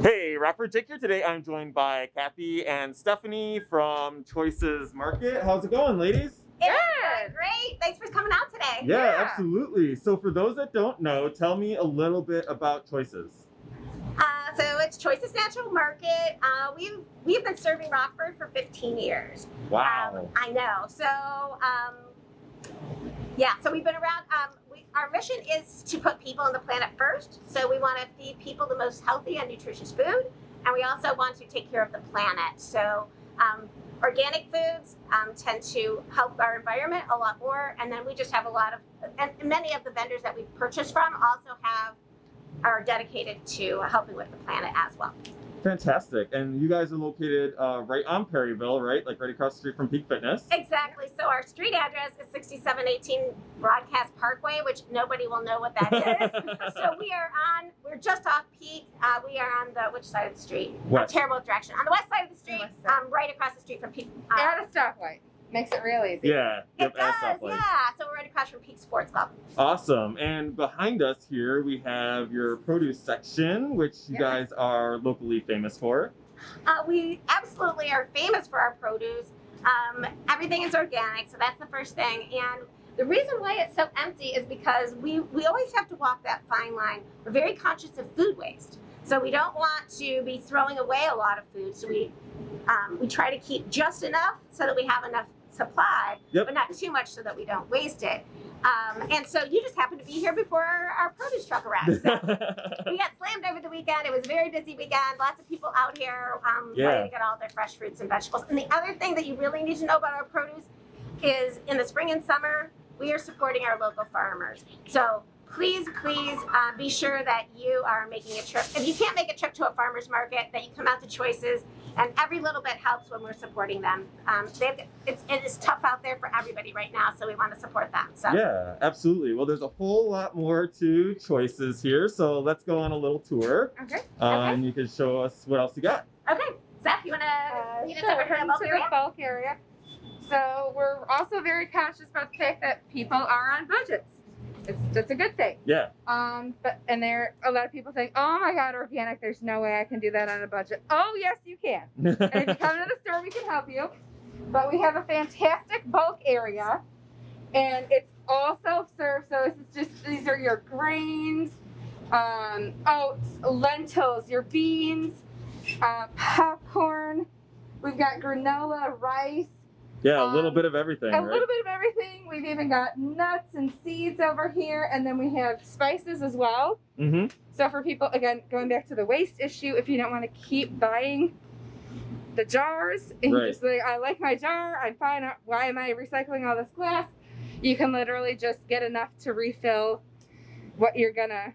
Hey, Rapper Dick here. Today I'm joined by Kathy and Stephanie from Choices Market. How's it going, ladies? It's going great. Thanks for coming out today. Yeah, Yeah. absolutely. So for those that don't know, tell me a little bit about Choices. Uh, so it's Choices Natural Market. Uh, we've we've been serving Rockford for 15 years. Wow. Um, I know. So um, yeah, so we've been around. Um, we, our mission is to put people on the planet first. So we want to feed people the most healthy and nutritious food, and we also want to take care of the planet. So um, organic foods um, tend to help our environment a lot more, and then we just have a lot of, and many of the vendors that we purchase from also have are dedicated to helping with the planet as well. Fantastic. And you guys are located uh, right on Perryville, right? Like right across the street from Peak Fitness. Exactly. So our street address is 6718 Broadcast Parkway, which nobody will know what that is. so we are on, we're just off Peak. Uh, we are on the, which side of the street? West. Terrible direction. On the west side of the street, west side. um, right across the street from Peak. Uh, At a stoplight. Makes it real easy. Yeah. it does, yeah. So we're right across from Peak Sports Club. Awesome. And behind us here, we have your produce section, which you Yeah. guys are locally famous for. Uh, we absolutely are famous for our produce. Um, everything is organic, so that's the first thing. And the reason why it's so empty is because we, we always have to walk that fine line. We're very conscious of food waste. So we don't want to be throwing away a lot of food. So we, um, we try to keep just enough so that we have enough supply, Yep. but not too much so that we don't waste it. Um, and so you just happened to be here before our, our produce truck arrived. So we got slammed over the weekend. It was a very busy weekend. Lots of people out here um, Yeah. to get all their fresh fruits and vegetables. And the other thing that you really need to know about our produce is in the spring and summer, we are supporting our local farmers. So please, please uh, be sure that you are making a trip. If you can't make a trip to a farmer's market, that you come out to Choices. And every little bit helps when we're supporting them. Um, they've, it's, it is tough out there for everybody right now, so we want to support them. So. yeah, absolutely. Well, there's a whole lot more to choices here, so let's go on a little tour. Okay. Uh, Okay. And you can show us what else you got. Okay, Zach, you want to Uh, lead us sure, over to head into the bulk area. So we're also very conscious about the fact that people are on budgets. It's that's a good thing. Yeah. Um, but and there a lot of people think, oh my god, organic. There's no way I can do that on a budget. Oh yes, you can. And if you come to the store, we can help you. But we have a fantastic bulk area, and it's all self-serve. So this is just these are your grains, um, oats, lentils, your beans, uh, popcorn. We've got granola, rice, yeah, a little Um, bit of everything, a right? little bit of everything. We've even got nuts and seeds over here, and then we have spices as well. Mm-hmm. So for people, again, going back to the waste issue, if you don't want to keep buying the jars, and Right. you just like, I like my jar, I'm fine. uh, Why am I recycling all this glass? You can literally just get enough to refill what you're gonna,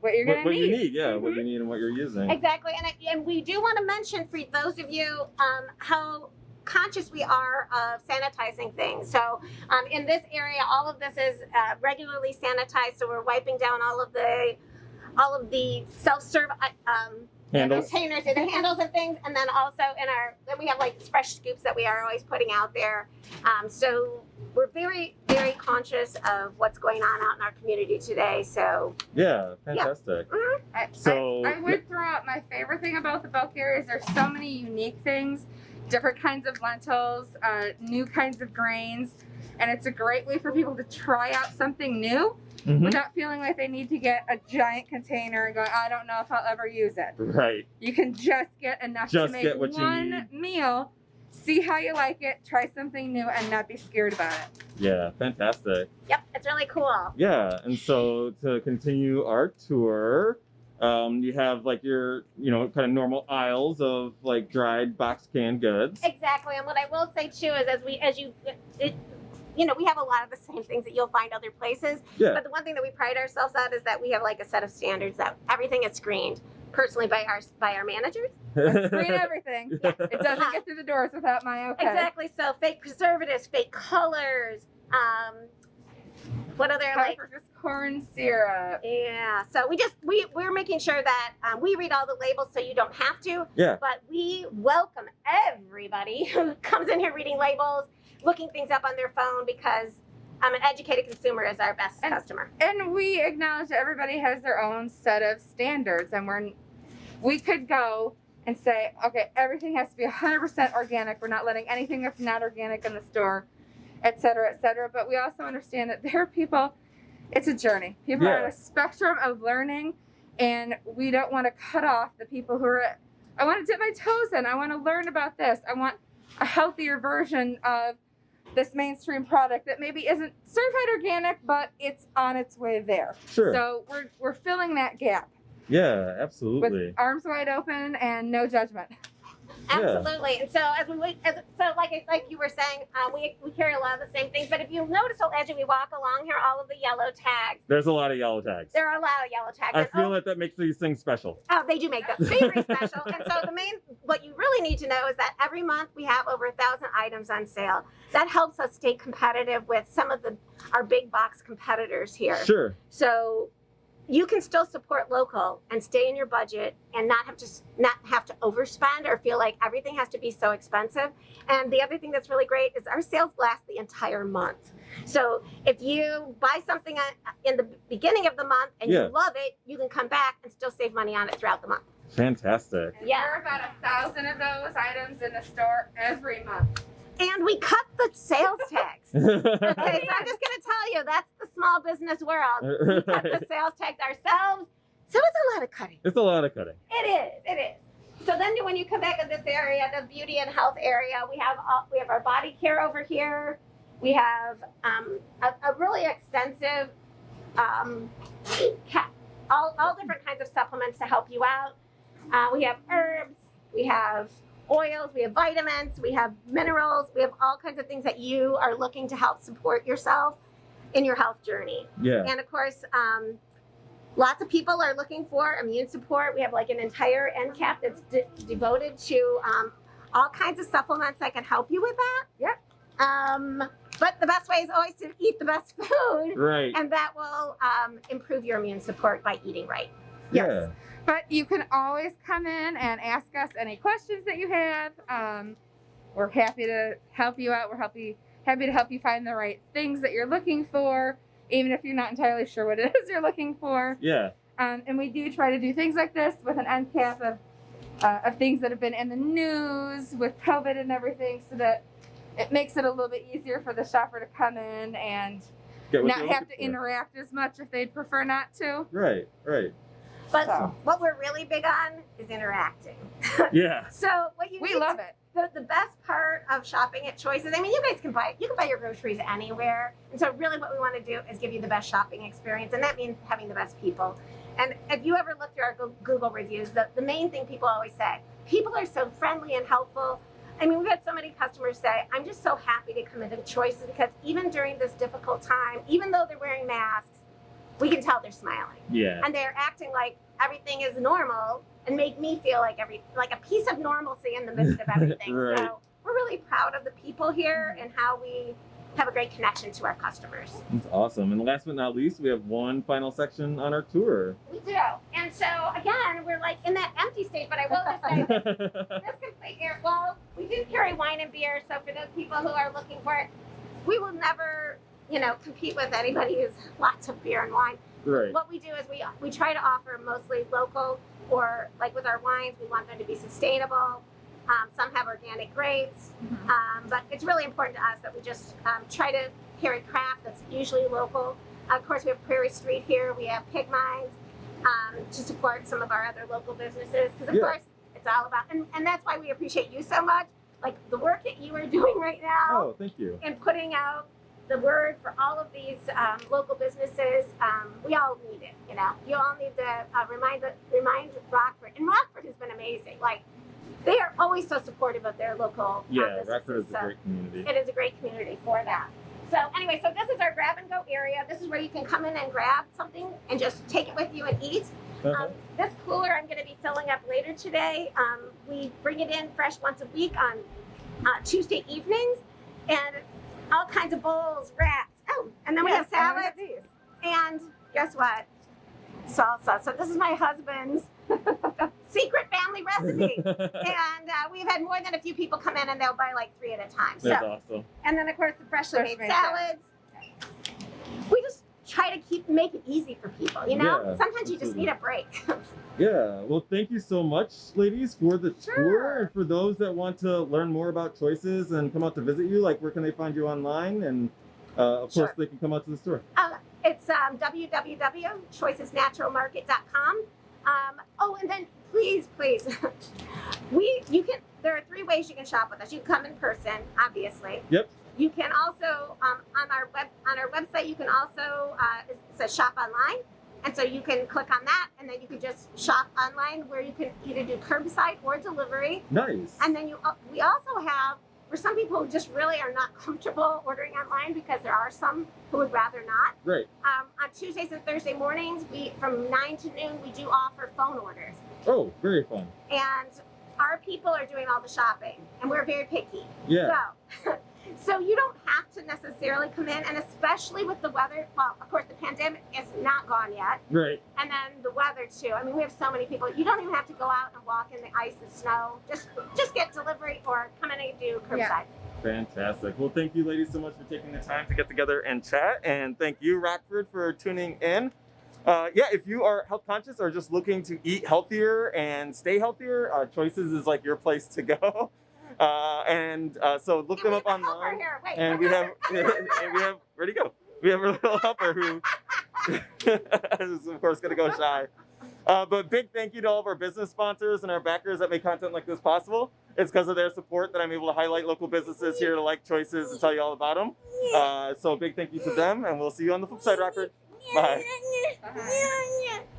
what you're gonna what need. you need, yeah, what Mhm. you need and what you're using. Exactly, and, I, and we do want to mention for those of you um, how conscious we are of sanitizing things. So um, in this area, all of this is uh, regularly sanitized. So we're wiping down all of the all of the self-serve uh, um, Handles. containers and the handles and things, and then also in our then we have like fresh scoops that we are always putting out there. Um, so we're very very conscious of what's going on out in our community today. So Yeah, fantastic. I, So- I, I would throw out my favorite thing about the bulk area is there's so many unique things, different kinds of lentils, uh, new kinds of grains, and it's a great way for people to try out something new Mhm. without feeling like they need to get a giant container and go, I don't know if I'll ever use it. Right. You can just get enough Just to make get what one meal, see how you like it, try something new, and not be scared about it. Yeah, fantastic. yep, it's really cool. Yeah, and so to continue our tour, um, you have like your, you know, kind of normal aisles of like dried box canned goods. Exactly, and what I will say too is, as we, as you, it, you know, we have a lot of the same things that you'll find other places. Yeah. But the one thing that we pride ourselves on is that we have like a set of standards that everything is screened personally by our by our managers. Screen everything. It doesn't get through the doors without my okay. Exactly. So fake preservatives, fake colors. Um, what other like? Pepper's corn syrup. Yeah. So we just we we're making sure that um, we read all the labels so you don't have to. Yeah. But we welcome everybody who comes in here reading labels, looking things up on their phone because um, an educated consumer is our best And- customer. And we acknowledge that everybody has their own set of standards, and we're we could go and say, okay, everything has to be 100% organic. We're not letting anything that's not organic in the store, et cetera, et cetera. But we also understand that there are people, it's a journey. People are on a spectrum of learning, and we don't want to cut off the people who are, I want to dip my toes in. I want to learn about this. I want a healthier version of this mainstream product that maybe isn't certified organic, but it's on its way there. Sure. So we're, we're filling that gap yeah, with absolutely. arms wide open and no judgment. Absolutely. And so as we as, so like like you were saying, uh, we we carry a lot of the same things. But if you notice, as we walk along here, all of the yellow tags. There's a lot of yellow tags. There are a lot of yellow tags. I and, feel oh, like that makes these things special. Oh, they do make them very special. And so the main, what you really need to know is that every month we have over a thousand items on sale. That helps us stay competitive with some of the our big box competitors here. Sure. So you can still support local and stay in your budget and not have to not have to overspend or feel like everything has to be so expensive. And the other thing that's really great is our sales last the entire month. So if you buy something in the beginning of the month and Yeah. you love it, you can come back and still save money on it throughout the month. Fantastic. Yeah. There are about a thousand of those items in the store every month. And we cut the sales tax. Okay, so. I'm just gonna tell you that's the small business world. We cut the sales tax ourselves. So it's a lot of cutting. It's a lot of cutting. It is. It is. So then, when you come back in this area, the beauty and health area, we have all, we have our body care over here. We have um, a, a really extensive, um, all all different kinds of supplements to help you out. Uh, we have herbs. We have oils. We have vitamins. We have minerals. We have all kinds of things that you are looking to help support yourself in your health journey. Yeah. And of course, um, lots of people are looking for immune support. We have like an entire end cap that's de- devoted to um, all kinds of supplements that can help you with that. Yep. Um, but the best way is always to eat the best food, Right. and that will um, improve your immune support by eating right. Yeah. But you can always come in and ask us any questions that you have. Um, we're happy to help you out. We're happy happy to help you find the right things that you're looking for, even if you're not entirely sure what it is you're looking for. Yeah. Um, and we do try to do things like this with an end cap of, uh, of things that have been in the news with COVID and everything, so that it makes it a little bit easier for the shopper to come in and not have to for. interact as much if they'd prefer not to. Right. Right. But So. what we're really big on is interacting. Yeah. So what you We need love to- it. the, the best part of shopping at Choices, I mean, you guys can buy you can buy your groceries anywhere, and so really what we want to do is give you the best shopping experience, and that means having the best people. And if you ever look through our Google reviews, the, the main thing people always say, people are so friendly and helpful. I mean, we've had so many customers say, I'm just so happy to come into Choices because even during this difficult time, even though they're wearing masks, we can tell they're smiling Yeah. and they're acting like everything is normal and make me feel like every like a piece of normalcy in the midst of everything. Right. So we're really proud of the people here and how we have a great connection to our customers. That's awesome. And last but not least, we have one final section on our tour. We do. And so again, we're like in that empty state, but I will just say this, this complete air well, we do carry wine and beer, so for those people who are looking for it, we will never, you know, compete with anybody who's lots of beer and wine. right. what we do is we we try to offer mostly local or like with our wines we want them to be sustainable um, some have organic grapes um, but it's really important to us that we just um, try to carry craft that's usually local of course we have prairie street here we have Pig Minds um, to support some of our other local businesses because of Yeah. course it's all about and, and that's why we appreciate you so much like the work that you are doing right now Oh, thank you. and putting out the word for all of these um, local businesses. Um, we all need it, you know. You all need to uh, remind the, remind Rockford, and Rockford has been amazing. Like they are always so supportive of their local uh, Yeah, businesses. Rockford is a great community. it is a great community for that. So anyway, so this is our grab and go area. This is where you can come in and grab something and just take it with you and eat. Uh-huh. Um, this cooler I'm going to be filling up later today. Um, we bring it in fresh once a week on uh, Tuesday evenings, and all kinds of bowls, wraps. Oh, and then we have Yes, and we salads. have these. And guess what? Salsa. So this is my husband's secret family recipe. and uh, we've had more than a few people come in, and they'll buy like three at a time. So That's awesome. and then of course the freshly Fresh made made salads. We just try to keep make it easy for people. You know, Yeah, sometimes you just need a break. Yeah. Well, thank you so much, ladies, for the tour. And for those that want to learn more about choices and come out to visit you, like where can they find you online? And uh, of Sure. course, they can come out to the store. It's um, www.choicesnaturalmarket.com. Um, oh, and then please, please, we you can. There are three ways you can shop with us. You can come in person, obviously. Yep. You can also um, on our web on our website. You can also uh, it says shop online, and so you can click on that, and then you can just shop online, where you can either do curbside or delivery. Nice. And then you, uh, we also have for some people who just really are not comfortable ordering online because there are some who would rather not. Great. Um, on Tuesdays and Thursday mornings, we from nine to noon, we do offer phone orders, Oh, very fun. and our people are doing all the shopping, and we're very picky. Yeah. So, so you don't have to necessarily come in, and especially with the weather. Well, of course, the pandemic is not gone yet, Right. and then the weather too. I mean, we have so many people. You don't even have to go out and walk in the ice and snow. Just, just get delivery or come in and do curbside. Yeah. Fantastic. Well, thank you, ladies, so much for taking the time to get together and chat. And thank you, Rockford, for tuning in. Uh, yeah, if you are health conscious or just looking to eat healthier and stay healthier, uh, Choices is like your place to go. Uh, and uh, so look them up have a helper online. Wait. And we have, and we have, where'd he go? We have a little helper who is, of course, going to go shy. Uh, but big thank you to all of our business sponsors and our backers that make content like this possible. It's because of their support that I'm able to highlight local businesses here to like choices and tell you all about them. Uh, so big thank you to them, and we'll see you on the flip side, Rockford. Bye. Bye.